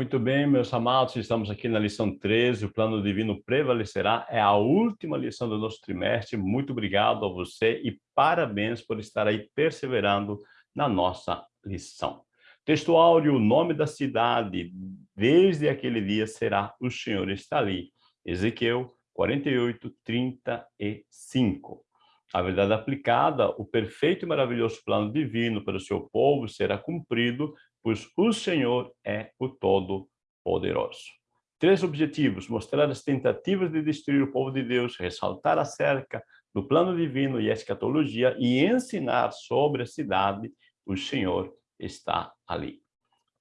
Muito bem, meus amados, estamos aqui na lição 13, o plano divino prevalecerá, é a última lição do nosso trimestre, muito obrigado a você e parabéns por estar aí perseverando na nossa lição. Texto áureo, o nome da cidade, desde aquele dia será o Senhor está ali. Ezequiel 48, 35. A verdade aplicada, o perfeito e maravilhoso plano divino para o seu povo será cumprido, pois o Senhor é o Todo-Poderoso. Três objetivos, mostrar as tentativas de destruir o povo de Deus, ressaltar acerca do plano divino e escatologia e ensinar sobre a cidade, o Senhor está ali.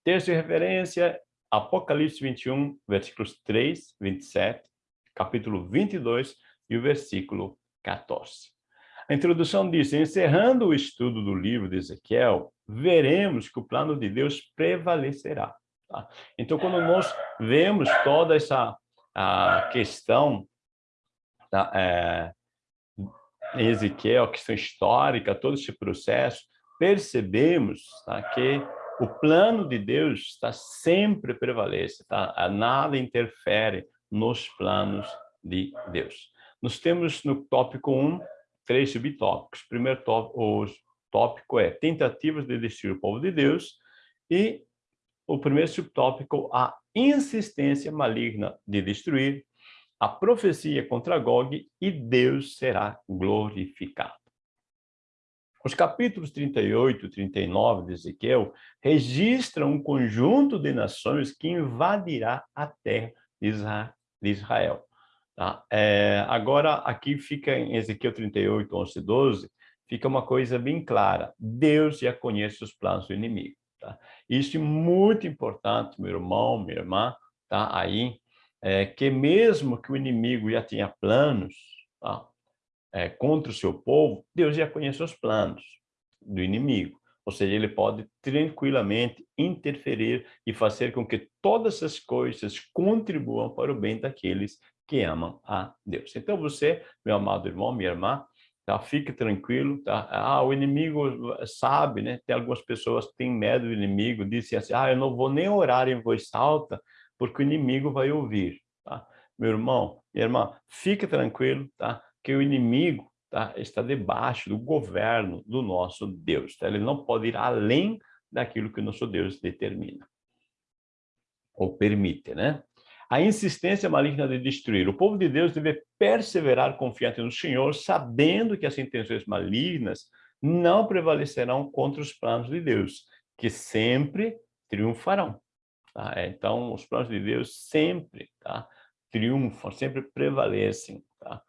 Texto de referência, Apocalipse 21, versículos 3, 27, capítulo 22 e o versículo 14. A introdução diz, encerrando o estudo do livro de Ezequiel, veremos que o plano de Deus prevalecerá. Tá? Então, quando nós vemos toda essa a questão da, é, Ezequiel, questão histórica, todo esse processo, percebemos tá, que o plano de Deus está sempre prevalece, tá? nada interfere nos planos de Deus. Nós temos no tópico 1 três subtópicos. Primeiro tópico, tópico é tentativas de destruir o povo de Deus e o primeiro subtópico, a insistência maligna de destruir, a profecia contra Gog e Deus será glorificado. Os capítulos 38 e 39 de Ezequiel registram um conjunto de nações que invadirá a terra de Israel. Tá? É, agora, aqui fica em Ezequiel 38, 11 e 12, fica uma coisa bem clara. Deus já conhece os planos do inimigo. Tá? Isso é muito importante, meu irmão, minha irmã, tá? aí, é, que mesmo que o inimigo já tenha planos tá? é, contra o seu povo, Deus já conhece os planos do inimigo. Ou seja, ele pode tranquilamente interferir e fazer com que todas essas coisas contribuam para o bem daqueles que amam a Deus. Então você, meu amado irmão, minha irmã, tá? fique tranquilo, tá? Ah, o inimigo sabe, né? Tem algumas pessoas que têm medo do inimigo, dizem assim, ah, eu não vou nem orar em voz alta, porque o inimigo vai ouvir, tá? Meu irmão, minha irmã, fique tranquilo, tá? Que o inimigo tá? está debaixo do governo do nosso Deus, tá? Ele não pode ir além daquilo que o nosso Deus determina ou permite, né? A insistência maligna de destruir. O povo de Deus deve perseverar confiante no Senhor, sabendo que as intenções malignas não prevalecerão contra os planos de Deus, que sempre triunfarão. Tá? É, então, os planos de Deus sempre tá? triunfam, sempre prevalecem. Tá?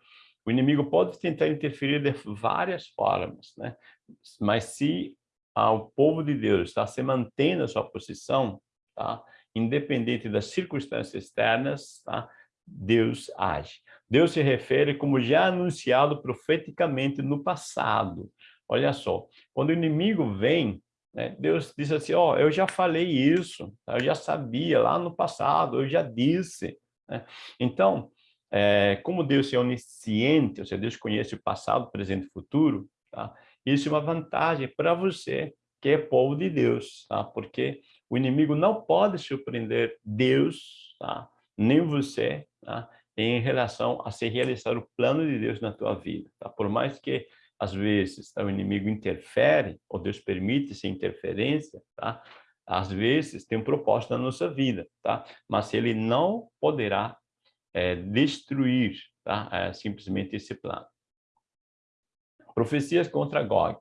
O inimigo pode tentar interferir de várias formas, né? mas se ah, o povo de Deus está se mantendo a sua posição, tá? Independente das circunstâncias externas, tá? Deus age. Deus se refere como já anunciado profeticamente no passado. Olha só, quando o inimigo vem, né, Deus diz assim, ó, oh, eu já falei isso, tá? eu já sabia lá no passado, eu já disse. Né? Então, é, como Deus é onisciente, ou seja, Deus conhece o passado, presente e futuro, tá? isso é uma vantagem para você, que é povo de Deus, tá? porque o inimigo não pode surpreender Deus, tá? nem você, tá? em relação a se realizar o plano de Deus na tua vida. Tá? Por mais que, às vezes, tá? o inimigo interfere, ou Deus permite essa interferência, tá? às vezes tem um propósito na nossa vida, tá? mas ele não poderá é, destruir tá? É, simplesmente esse plano. Profecias contra Gog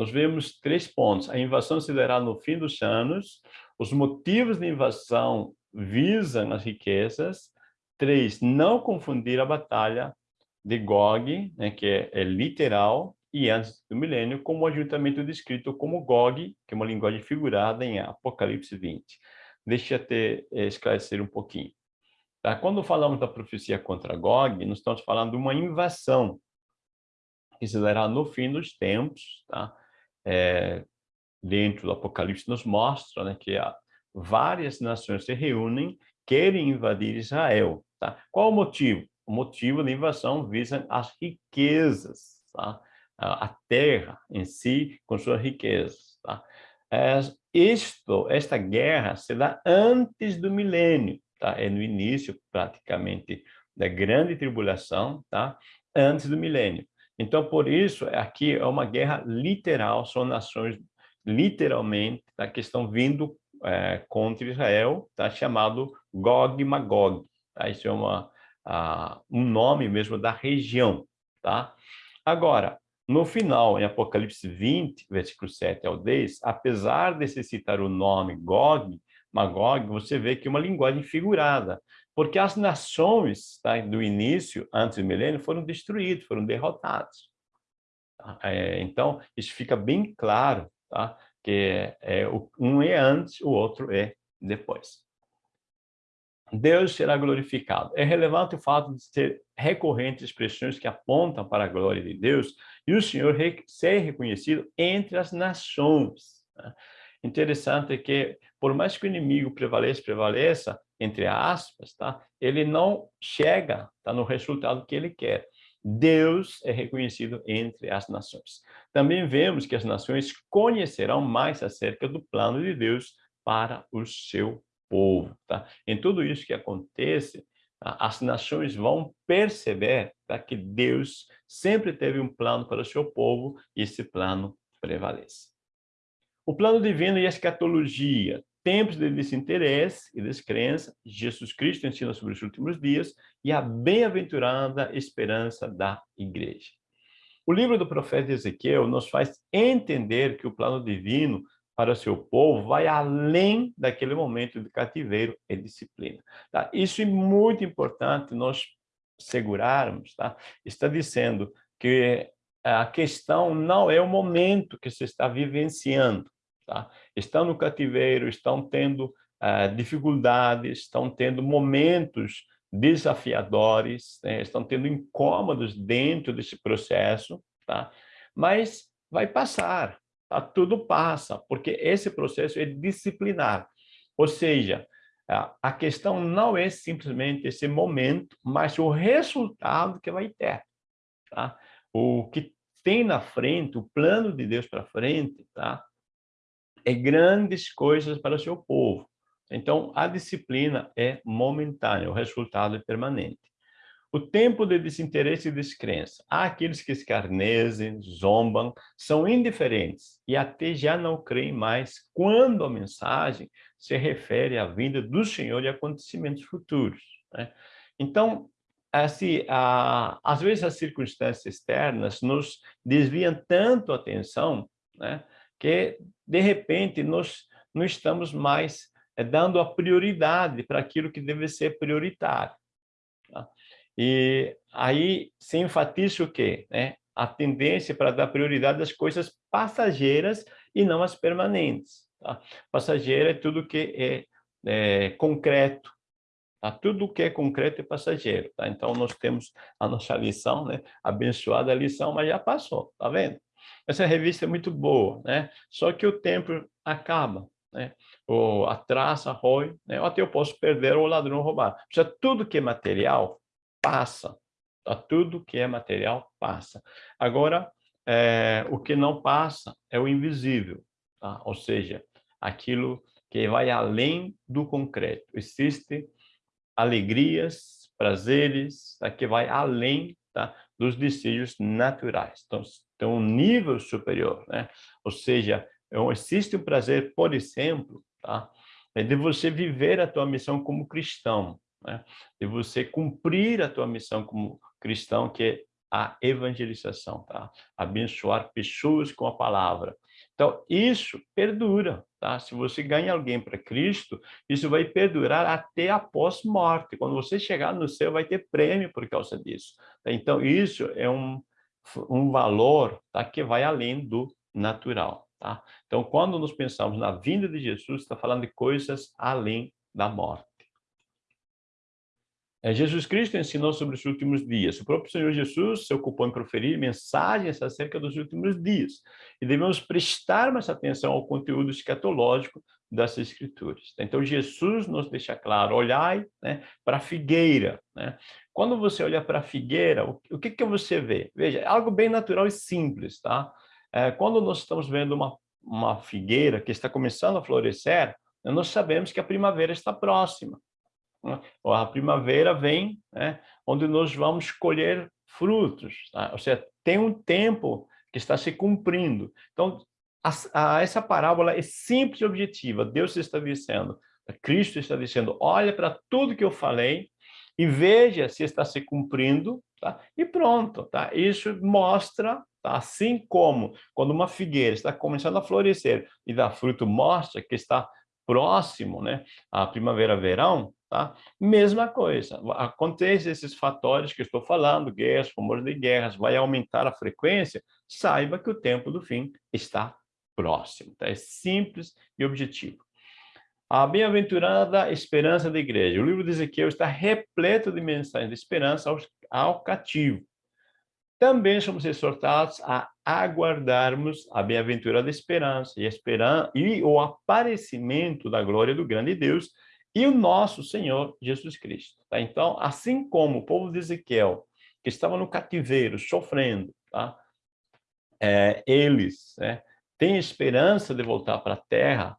nós vemos três pontos. A invasão se dará no fim dos anos, os motivos de invasão visam as riquezas. Três, não confundir a batalha de Gog, né, que é, é, literal, e antes do milênio, com o ajuntamento descrito como Gog, que é uma linguagem figurada em Apocalipse 20. Deixa eu te eh, esclarecer um pouquinho. Tá? Quando falamos da profecia contra Gog, nós estamos falando de uma invasão que se dará no fim dos tempos, tá? É, dentro do Apocalipse nos mostra né, que várias nações se reúnem, querem invadir Israel. Tá? Qual o motivo? O motivo da invasão visa as riquezas, tá? a terra em si com suas riquezas. Tá? É, isto, esta guerra se dá antes do milênio, tá? É no início, praticamente, da grande tribulação, tá? Antes do milênio. Então, por isso, aqui é uma guerra literal, são nações literalmente tá? que estão vindo é, contra Israel, tá? chamado Gog e Magog. Tá? Isso é uma, uh, um nome mesmo da região. Tá? Agora, no final, em Apocalipse 20, versículo 7 ao 10, apesar de se citar o nome Gog, Magog, você vê que é uma linguagem figurada, porque as nações tá, do início, antes do milênio, foram destruídas, foram derrotadas. É, então, isso fica bem claro, tá? que é, um é antes, o outro é depois. Deus será glorificado. É relevante o fato de ter recorrentes expressões que apontam para a glória de Deus e o Senhor ser reconhecido entre as nações. Né? Interessante que, por mais que o inimigo prevaleça, prevaleça, entre aspas, tá? ele não chega tá, no resultado que ele quer. Deus é reconhecido entre as nações. Também vemos que as nações conhecerão mais acerca do plano de Deus para o seu povo. Tá? Em tudo isso que acontece, as nações vão perceber tá, que Deus sempre teve um plano para o seu povo e esse plano prevalece. O plano divino e a escatologia, tempos de desinteresse e descrença, Jesus Cristo ensina sobre os últimos dias e a bem-aventurada esperança da igreja. O livro do profeta Ezequiel nos faz entender que o plano divino para seu povo vai além daquele momento de cativeiro e disciplina. Tá? Isso é muito importante nós segurarmos. Tá? Está dizendo que a questão não é o momento que se está vivenciando. Tá? Estão no cativeiro, estão tendo uh, dificuldades, estão tendo momentos desafiadores, né? estão tendo incômodos dentro desse processo, tá? mas vai passar, tá? tudo passa, porque esse processo é disciplinar. Ou seja, a questão não é simplesmente esse momento, mas o resultado que vai ter. Tá? O que tem na frente, o plano de Deus para frente, tá? É grandes coisas para seu povo. Então, a disciplina é momentânea, o resultado é permanente. O tempo de desinteresse e descrença. Há aqueles que escarnecem, zombam, são indiferentes e até já não creem mais quando a mensagem se refere à vinda do Senhor e acontecimentos futuros. Né? Então, assim, a, às vezes as circunstâncias externas nos desviam tanto a atenção né, que, de repente, nós não estamos mais é, dando a prioridade para aquilo que deve ser prioritário. Tá? E aí se enfatiza o quê? Né? A tendência para dar prioridade às coisas passageiras e não às permanentes. Tá? Passageira é tudo que é, é concreto, Tá? Tudo que é concreto é passageiro. Tá? Então, nós temos a nossa lição, né? abençoada lição, mas já passou, tá vendo? Essa revista é muito boa, né? só que o tempo acaba. Né? Ou a traça rói, né? ou até eu posso perder ou o ladrão roubar. Já tudo que é material passa. Tá? Tudo que é material passa. Agora, é, o que não passa é o invisível, tá? ou seja, aquilo que vai além do concreto. Existe alegrias, prazeres, tá? que vai além tá? dos desejos naturais. Então, tem um nível superior, né? Ou seja, é existe o prazer, por exemplo, tá? É de você viver a tua missão como cristão, né? de você cumprir a tua missão como cristão, que é a evangelização, tá? Abençoar pessoas com a palavra. Então, isso perdura, tá? Se você ganha alguém para Cristo, isso vai perdurar até após morte. Quando você chegar no céu, vai ter prêmio por causa disso. Tá? Então, isso é um, um valor tá? que vai além do natural, tá? Então, quando nós pensamos na vinda de Jesus, está falando de coisas além da morte. É, Jesus Cristo ensinou sobre os últimos dias. O próprio Senhor Jesus se ocupou em proferir mensagens acerca dos últimos dias. E devemos prestar mais atenção ao conteúdo escatológico das Escrituras. Então, Jesus nos deixa claro, olhai né, para a figueira. Né? Quando você olha para a figueira, o, o que, que você vê? Veja, é algo bem natural e simples. Tá? É, quando nós estamos vendo uma uma figueira que está começando a florescer, nós sabemos que a primavera está próxima. Né? A primavera vem, né, onde nós vamos colher frutos. Tá? Ou seja, tem um tempo que está se cumprindo. Então, a, a, essa parábola é simples e objetiva. Deus está dizendo, Cristo está dizendo, olha para tudo que eu falei e veja se está se cumprindo, tá? e pronto. Tá? Isso mostra, tá? assim como quando uma figueira está começando a florescer e dá fruto, mostra que está próximo né, à primavera-verão, tá? mesma coisa. Acontece esses fatores que estou falando, guerras, rumores de guerras, vai aumentar a frequência, saiba que o tempo do fim está próximo. Tá? É simples e objetivo. A bem-aventurada esperança da igreja. O livro de Ezequiel está repleto de mensagens de esperança ao, ao cativo. Também somos exortados a aguardarmos a bem-aventurada esperança e, esperança e o aparecimento da glória do grande Deus e o nosso Senhor Jesus Cristo. Tá? Então, assim como o povo de Ezequiel, que estava no cativeiro, sofrendo, tá? É, eles né, têm esperança de voltar para a terra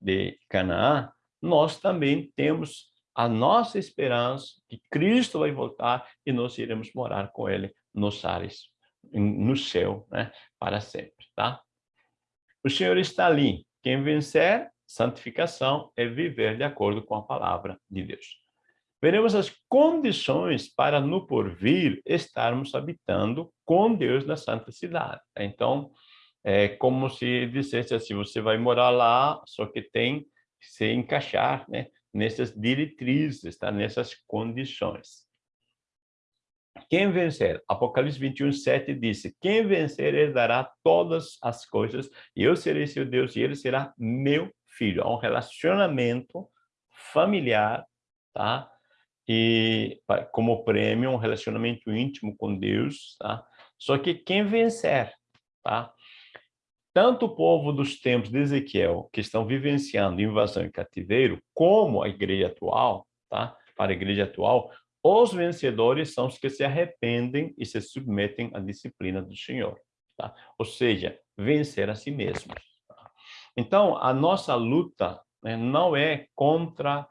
de Canaã, nós também temos a nossa esperança que Cristo vai voltar e nós iremos morar com Ele nos ares, no céu, né, para sempre, tá? O Senhor está ali. Quem vencer, santificação é viver de acordo com a palavra de Deus. Veremos as condições para no porvir estarmos habitando com Deus na santa cidade. Então, é como se dissesse assim, você vai morar lá, só que tem que se encaixar né, nessas diretrizes, tá? nessas condições. Quem vencer, Apocalipse 21, 7 disse, quem vencer herdará todas as coisas, e eu serei seu Deus, e ele será meu filho. Há um relacionamento familiar, tá? E como prêmio, um relacionamento íntimo com Deus, tá? Só que quem vencer, tá? Tanto o povo dos tempos de Ezequiel, que estão vivenciando invasão e cativeiro, como a igreja atual, tá? Para a igreja atual, os vencedores são os que se arrependem e se submetem à disciplina do Senhor. Tá? Ou seja, vencer a si mesmos. Tá? Então, a nossa luta né, não é contra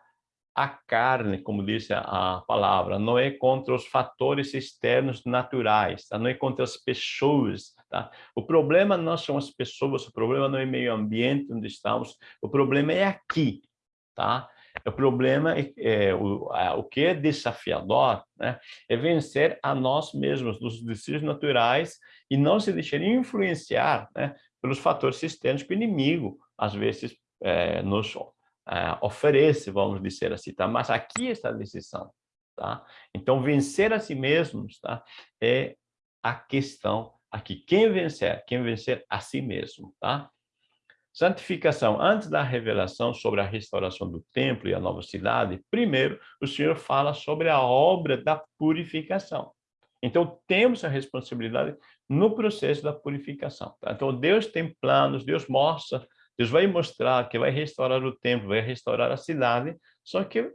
a carne, como disse a palavra, não é contra os fatores externos naturais, tá? não é contra as pessoas. Tá? O problema não são as pessoas, o problema não é meio ambiente onde estamos, o problema é aqui. Tá? O problema é, é o, a, o que é desafiador né, é vencer a nós mesmos, dos desejos naturais e não se deixar influenciar né, pelos fatores externos que o inimigo, às vezes, é, nos é, oferece, vamos dizer assim, tá? Mas aqui está a decisão, tá? Então, vencer a si mesmos, tá? É a questão aqui. Quem vencer? Quem vencer a si mesmo, tá? Santificação. Antes da revelação sobre a restauração do templo e a nova cidade, primeiro o Senhor fala sobre a obra da purificação. Então, temos a responsabilidade no processo da purificação. Tá? Então, Deus tem planos, Deus mostra, Deus vai mostrar que vai restaurar o templo, vai restaurar a cidade, só que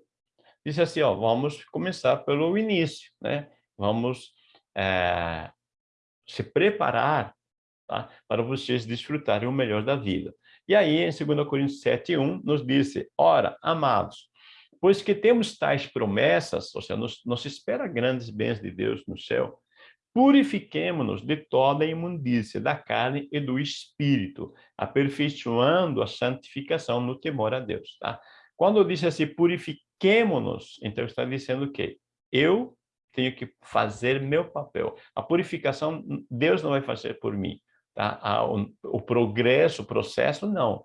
diz assim, ó, vamos começar pelo início, né? Vamos é, se preparar tá? para vocês desfrutarem o melhor da vida. E aí, em 2 Coríntios 7, 1, nos diz, ora, amados, pois que temos tais promessas, ou seja, nos, nos espera grandes bens de Deus no céu, purifiquemo-nos de toda a imundícia da carne e do espírito, aperfeiçoando a santificação no temor a Deus. Tá? Quando diz assim, purifiquemo-nos, então está dizendo o quê? Eu tenho que fazer meu papel. A purificação, Deus não vai fazer por mim. Tá? O, o, progresso, o processo, não.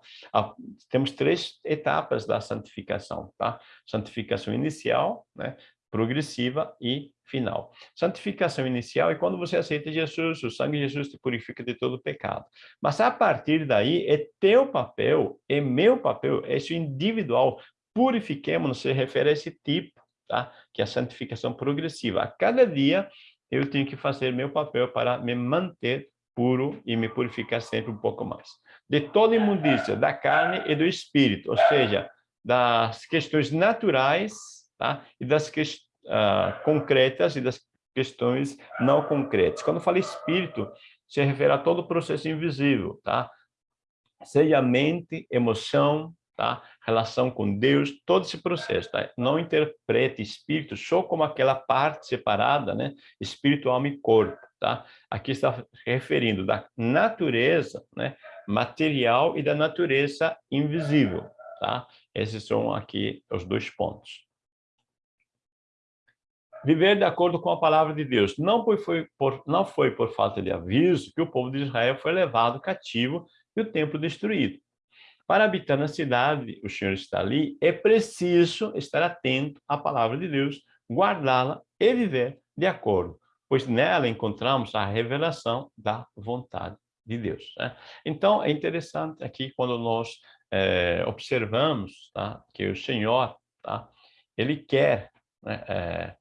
temos três etapas da santificação. Tá? Santificação inicial, né? Progressiva e final. Santificação inicial é quando você aceita Jesus, o sangue de Jesus te purifica de todo pecado. Mas a partir daí é teu papel, é meu papel, é isso individual. Purifiquemos, se refere a esse tipo, tá? que é a santificação progressiva. A cada dia eu tenho que fazer meu papel para me manter puro e me purificar sempre um pouco mais. De toda imundícia, da carne e do espírito, ou seja, das questões naturais tá? e das questões uh, concretas e das questões não concretas. Quando fala espírito, se refere a todo o processo invisível, tá? seja mente, emoção, tá? relação com Deus, todo esse processo. Tá? Não interprete espírito só como aquela parte separada, né? espírito, alma e corpo. Tá? Aqui está referindo da natureza né? material e da natureza invisível. Tá? Esses são aqui os dois pontos. Viver de acordo com a palavra de Deus. Não foi, por, não foi por falta de aviso que o povo de Israel foi levado cativo e o templo destruído. Para habitar na cidade, o Senhor está ali, é preciso estar atento à palavra de Deus, guardá-la e viver de acordo, pois nela encontramos a revelação da vontade de Deus. Né? Então, é interessante aqui quando nós é, observamos tá, que o Senhor, tá, ele quer né, é,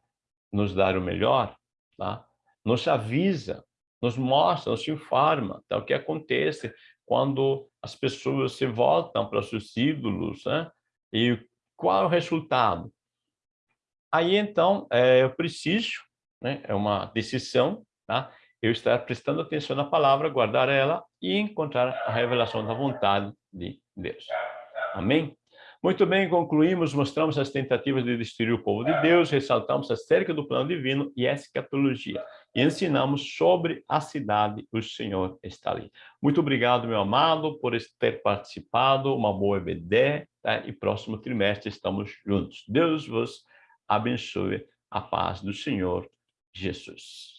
nos dar o melhor, tá, nos avisa, nos mostra, nos informa tá, o que acontece quando as pessoas se voltam para os seus ídolos, né? e qual é o resultado? Aí, então, é, eu preciso, né? é uma decisão, tá? eu estar prestando atenção na palavra, guardar ela e encontrar a revelação da vontade de Deus. Amém? Muito bem, concluímos, mostramos as tentativas de destruir o povo de Deus, ressaltamos acerca do plano divino e a escatologia, e ensinamos sobre a cidade, o Senhor está ali. Muito obrigado, meu amado, por ter participado, uma boa EBD, tá? e próximo trimestre estamos juntos. Deus vos abençoe, a paz do Senhor Jesus.